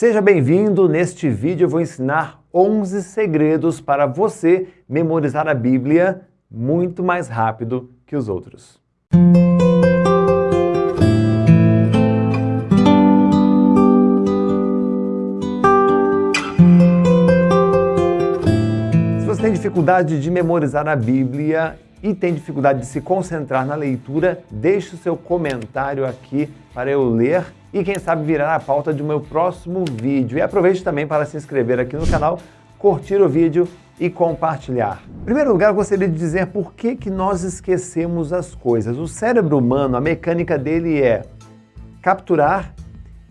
Seja bem-vindo! Neste vídeo eu vou ensinar 11 segredos para você memorizar a Bíblia muito mais rápido que os outros. Se você tem dificuldade de memorizar a Bíblia e tem dificuldade de se concentrar na leitura, deixe o seu comentário aqui para eu ler e quem sabe virar a pauta do meu próximo vídeo. E aproveite também para se inscrever aqui no canal, curtir o vídeo e compartilhar. Em primeiro lugar, eu gostaria de dizer por que, que nós esquecemos as coisas. O cérebro humano, a mecânica dele é capturar,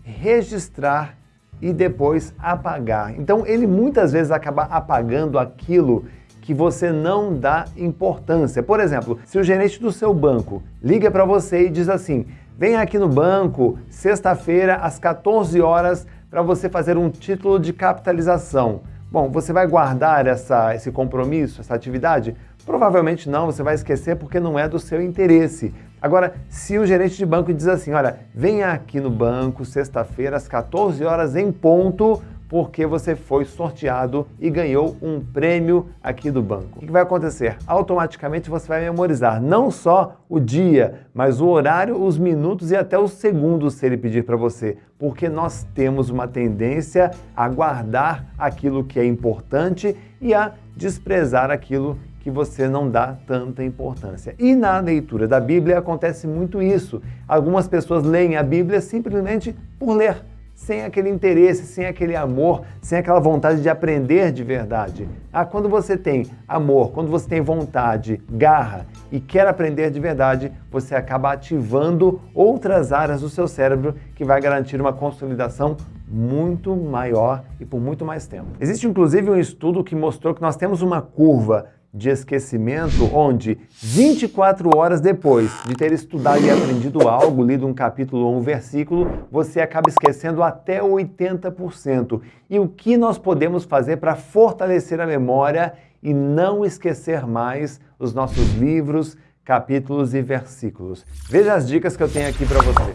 registrar e depois apagar. Então ele muitas vezes acaba apagando aquilo que você não dá importância. Por exemplo, se o gerente do seu banco liga para você e diz assim: Vem aqui no banco, sexta-feira, às 14 horas, para você fazer um título de capitalização. Bom, você vai guardar essa, esse compromisso, essa atividade? Provavelmente não, você vai esquecer porque não é do seu interesse. Agora, se o gerente de banco diz assim, olha, venha aqui no banco sexta-feira às 14 horas em ponto porque você foi sorteado e ganhou um prêmio aqui do banco. O que vai acontecer? Automaticamente você vai memorizar não só o dia, mas o horário, os minutos e até os segundos se ele pedir para você, porque nós temos uma tendência a guardar aquilo que é importante e a desprezar aquilo que você não dá tanta importância. E na leitura da Bíblia acontece muito isso. Algumas pessoas leem a Bíblia simplesmente por ler sem aquele interesse, sem aquele amor, sem aquela vontade de aprender de verdade. Ah, quando você tem amor, quando você tem vontade, garra e quer aprender de verdade, você acaba ativando outras áreas do seu cérebro que vai garantir uma consolidação muito maior e por muito mais tempo. Existe inclusive um estudo que mostrou que nós temos uma curva de esquecimento, onde 24 horas depois de ter estudado e aprendido algo, lido um capítulo ou um versículo, você acaba esquecendo até 80%. E o que nós podemos fazer para fortalecer a memória e não esquecer mais os nossos livros, capítulos e versículos? Veja as dicas que eu tenho aqui para você.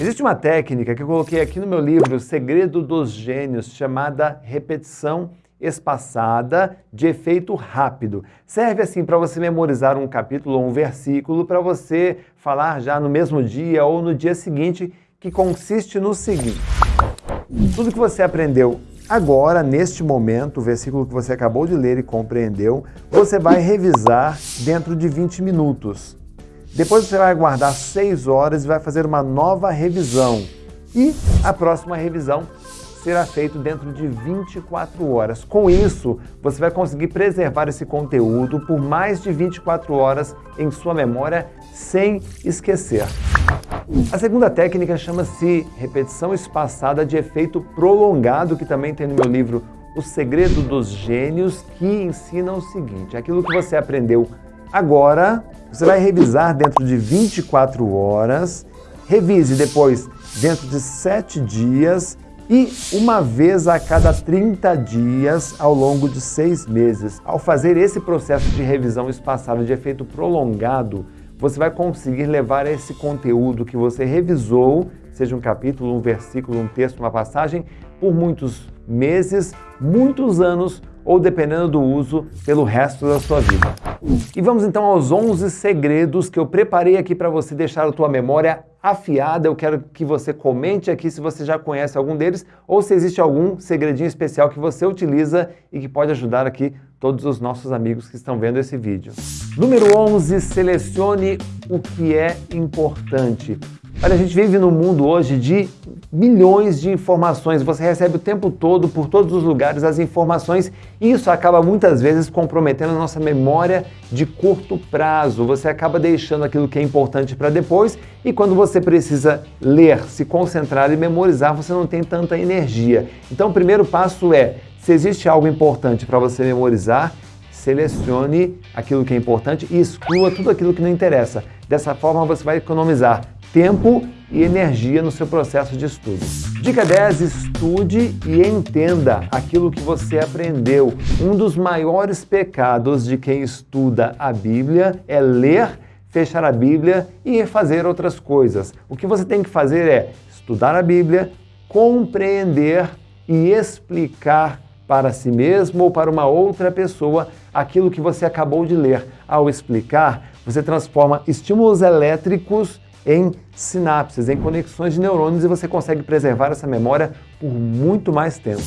Existe uma técnica que eu coloquei aqui no meu livro, Segredo dos Gênios, chamada repetição espaçada de efeito rápido. Serve assim para você memorizar um capítulo ou um versículo para você falar já no mesmo dia ou no dia seguinte, que consiste no seguinte: tudo que você aprendeu agora, neste momento, o versículo que você acabou de ler e compreendeu, você vai revisar dentro de 20 minutos. Depois você vai aguardar 6 horas e vai fazer uma nova revisão. E a próxima revisão será feito dentro de 24 horas. Com isso, você vai conseguir preservar esse conteúdo por mais de 24 horas em sua memória sem esquecer. A segunda técnica chama-se repetição espaçada de efeito prolongado, que também tem no meu livro O Segredo dos Gênios, que ensina o seguinte: aquilo que você aprendeu agora, você vai revisar dentro de 24 horas, revise depois dentro de 7 dias e uma vez a cada 30 dias ao longo de seis meses. Ao fazer esse processo de revisão espaçada de efeito prolongado, você vai conseguir levar esse conteúdo que você revisou, seja um capítulo, um versículo, um texto, uma passagem, por muitos meses, muitos anos ou, dependendo do uso, pelo resto da sua vida. E vamos então aos 11 segredos que eu preparei aqui para você deixar a tua memória afiada. Eu quero que você comente aqui se você já conhece algum deles ou se existe algum segredinho especial que você utiliza e que pode ajudar aqui todos os nossos amigos que estão vendo esse vídeo. Número 11, selecione o que é importante. Olha, a gente vive num mundo hoje de milhões de informações. Você recebe o tempo todo, por todos os lugares, as informações e isso acaba muitas vezes comprometendo a nossa memória de curto prazo. Você acaba deixando aquilo que é importante para depois e quando você precisa ler, se concentrar e memorizar, você não tem tanta energia. Então, o primeiro passo é: se existe algo importante para você memorizar, selecione aquilo que é importante e exclua tudo aquilo que não interessa. Dessa forma, você vai economizar tempo e energia no seu processo de estudo. Dica 10: estude e entenda aquilo que você aprendeu. Um dos maiores pecados de quem estuda a Bíblia é ler, fechar a Bíblia e fazer outras coisas. O que você tem que fazer é estudar a Bíblia, compreender e explicar para si mesmo ou para uma outra pessoa aquilo que você acabou de ler. Ao explicar, você transforma estímulos elétricos em sinapses, em conexões de neurônios e você consegue preservar essa memória por muito mais tempo.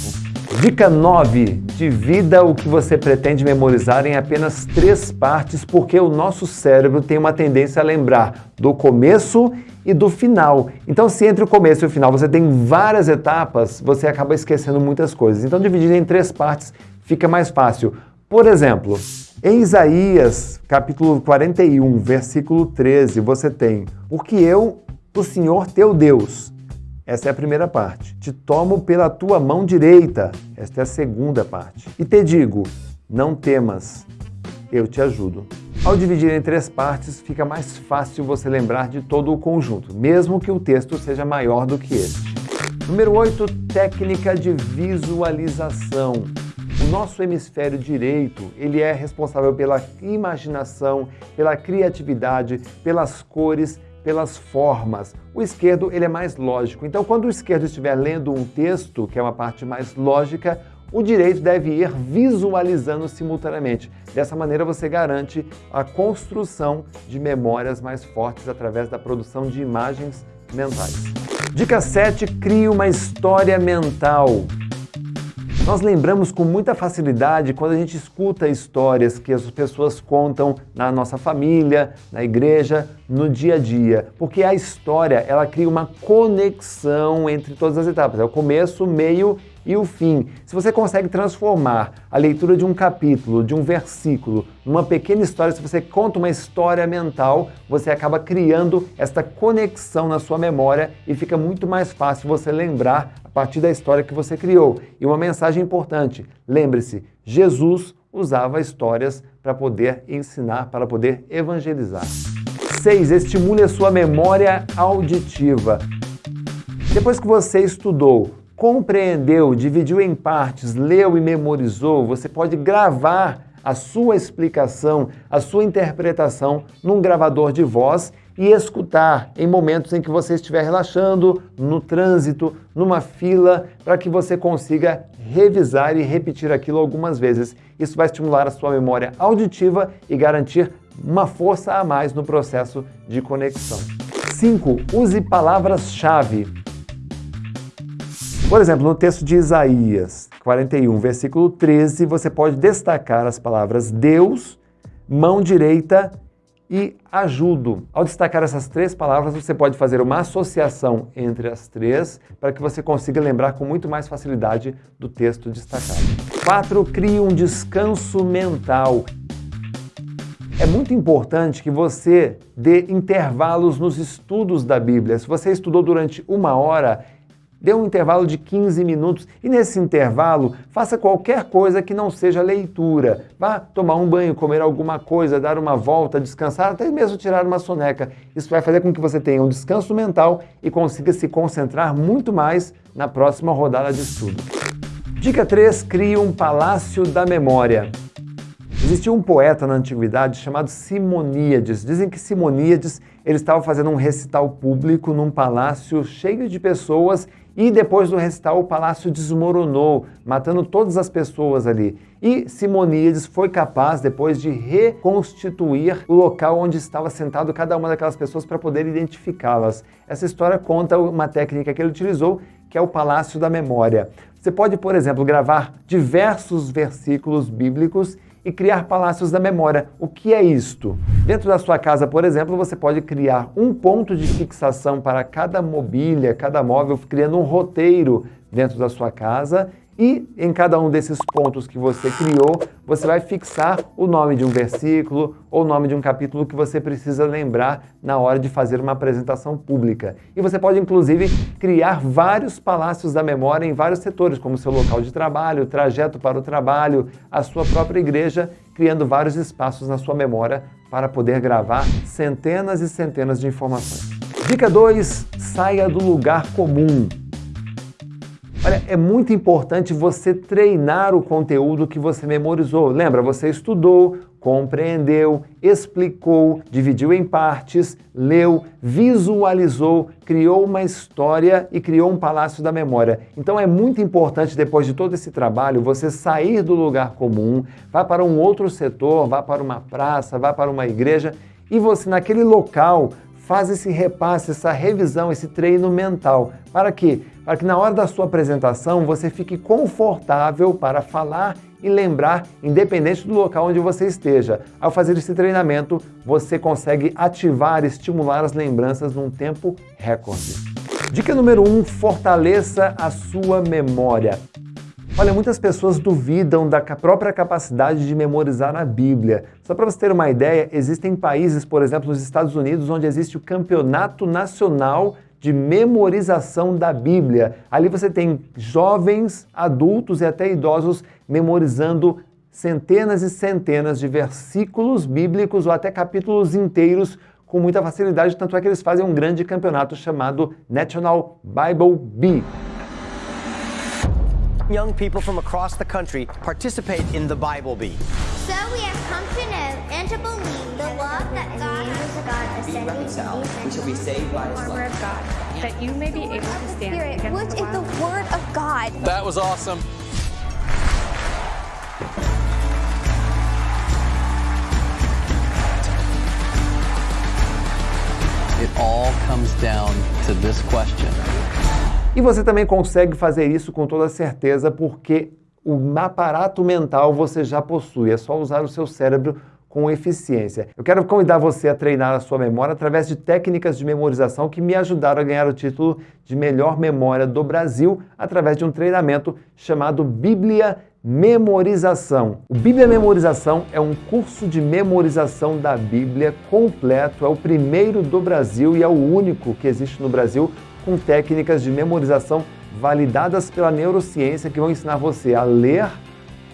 Dica 9. Divida o que você pretende memorizar em apenas três partes, porque o nosso cérebro tem uma tendência a lembrar do começo e do final. Então, se entre o começo e o final você tem várias etapas, você acaba esquecendo muitas coisas. Então, dividir em três partes fica mais fácil. Por exemplo, em Isaías, capítulo 41, versículo 13, você tem: Porque eu, o Senhor teu Deus, essa é a primeira parte. Te tomo pela tua mão direita. Esta é a segunda parte. E te digo: não temas, eu te ajudo. Ao dividir em três partes, fica mais fácil você lembrar de todo o conjunto, mesmo que o texto seja maior do que este. Número 8, técnica de visualização. Nosso hemisfério direito, ele é responsável pela imaginação, pela criatividade, pelas cores, pelas formas. O esquerdo ele é mais lógico. Então, quando o esquerdo estiver lendo um texto, que é uma parte mais lógica, o direito deve ir visualizando simultaneamente. Dessa maneira, você garante a construção de memórias mais fortes através da produção de imagens mentais. Dica 7: crie uma história mental. Nós lembramos com muita facilidade quando a gente escuta histórias que as pessoas contam na nossa família, na igreja, no dia a dia, porque a história ela cria uma conexão entre todas as etapas, é o começo, meio e o fim. Se você consegue transformar a leitura de um capítulo, de um versículo, numa pequena história, se você conta uma história mental, você acaba criando esta conexão na sua memória e fica muito mais fácil você lembrar a partir da história que você criou. E uma mensagem importante: lembre-se, Jesus usava histórias para poder ensinar, para poder evangelizar. 6. Estimule a sua memória auditiva. Depois que você estudou compreendeu, dividiu em partes, leu e memorizou, você pode gravar a sua explicação, a sua interpretação num gravador de voz e escutar em momentos em que você estiver relaxando, no trânsito, numa fila, para que você consiga revisar e repetir aquilo algumas vezes. Isso vai estimular a sua memória auditiva e garantir uma força a mais no processo de conexão. 5. Use palavras-chave. Por exemplo, no texto de Isaías 41, versículo 13, você pode destacar as palavras Deus, mão direita e ajudo. Ao destacar essas três palavras, você pode fazer uma associação entre as três para que você consiga lembrar com muito mais facilidade do texto destacado. 4. Crie um descanso mental. É muito importante que você dê intervalos nos estudos da Bíblia. Se você estudou durante uma hora, Dê um intervalo de 15 minutos e nesse intervalo faça qualquer coisa que não seja leitura. Vá tomar um banho, comer alguma coisa, dar uma volta, descansar, até mesmo tirar uma soneca. Isso vai fazer com que você tenha um descanso mental e consiga se concentrar muito mais na próxima rodada de estudo. Dica 3: crie um palácio da memória. Existia um poeta na antiguidade chamado Simoníades. Dizem que Simoníades ele estava fazendo um recital público num palácio cheio de pessoas e depois do recital, o palácio desmoronou, matando todas as pessoas ali. E Simoníades foi capaz, depois de reconstituir o local onde estava sentado cada uma daquelas pessoas para poder identificá-las. Essa história conta uma técnica que ele utilizou, que é o palácio da memória. Você pode, por exemplo, gravar diversos versículos bíblicos e criar palácios da memória. O que é isto? Dentro da sua casa, por exemplo, você pode criar um ponto de fixação para cada mobília, cada móvel, criando um roteiro dentro da sua casa e em cada um desses pontos que você criou, você vai fixar o nome de um versículo ou o nome de um capítulo que você precisa lembrar na hora de fazer uma apresentação pública. E você pode, inclusive, criar vários palácios da memória em vários setores, como seu local de trabalho, trajeto para o trabalho, a sua própria igreja, criando vários espaços na sua memória para poder gravar centenas e centenas de informações. Dica 2: saia do lugar comum. Olha, é muito importante você treinar o conteúdo que você memorizou. Lembra, você estudou, compreendeu, explicou, dividiu em partes, leu, visualizou, criou uma história e criou um palácio da memória. Então é muito importante, depois de todo esse trabalho, você sair do lugar comum, vá para um outro setor, vá para uma praça, vá para uma igreja e você, naquele local, faz esse repasse, essa revisão, esse treino mental. Para quê? Para que na hora da sua apresentação você fique confortável para falar e lembrar, independente do local onde você esteja. Ao fazer esse treinamento, você consegue ativar e estimular as lembranças num tempo recorde. Dica número 1, um, fortaleça a sua memória. Olha, muitas pessoas duvidam da própria capacidade de memorizar a Bíblia. Só para você ter uma ideia, existem países, por exemplo, nos Estados Unidos, onde existe o Campeonato Nacional de Memorização da Bíblia. Ali você tem jovens, adultos e até idosos memorizando centenas e centenas de versículos bíblicos ou até capítulos inteiros com muita facilidade, tanto é que eles fazem um grande campeonato chamado National Bible Bee. Young people from across the country participate in the Bible Bee. So we have come to know and to believe the love that God has God be reconciled. We shall be saved by His love. of God, that you may be able to stand Spirit, which is the Word of God. That was awesome. It all comes down to this question. E você também consegue fazer isso com toda certeza porque o aparato mental você já possui, é só usar o seu cérebro com eficiência. Eu quero convidar você a treinar a sua memória através de técnicas de memorização que me ajudaram a ganhar o título de melhor memória do Brasil através de um treinamento chamado Bíblia Memorização. O Bíblia Memorização é um curso de memorização da Bíblia completo, é o primeiro do Brasil e é o único que existe no Brasil com técnicas de memorização validadas pela neurociência que vão ensinar você a ler,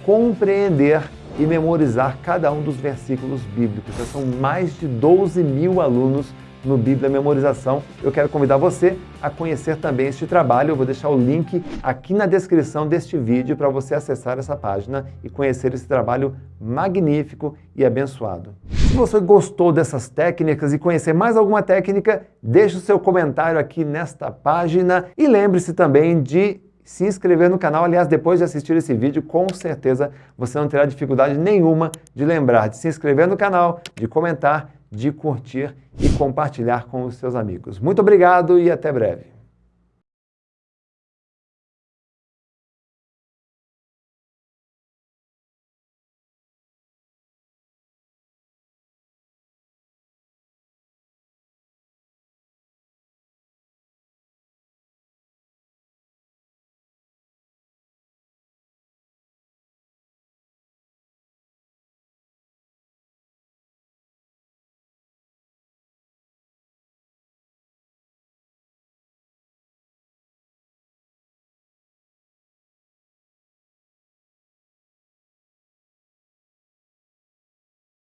compreender e memorizar cada um dos versículos bíblicos. Já são mais de 12 mil alunos no Bíblia Memorização. Eu quero convidar você a conhecer também este trabalho. Eu vou deixar o link aqui na descrição deste vídeo para você acessar essa página e conhecer esse trabalho magnífico e abençoado. Se você gostou dessas técnicas e conhecer mais alguma técnica, deixe o seu comentário aqui nesta página e lembre-se também de se inscrever no canal. Aliás, depois de assistir esse vídeo, com certeza você não terá dificuldade nenhuma de lembrar de se inscrever no canal, de comentar de curtir e compartilhar com os seus amigos. Muito obrigado e até breve.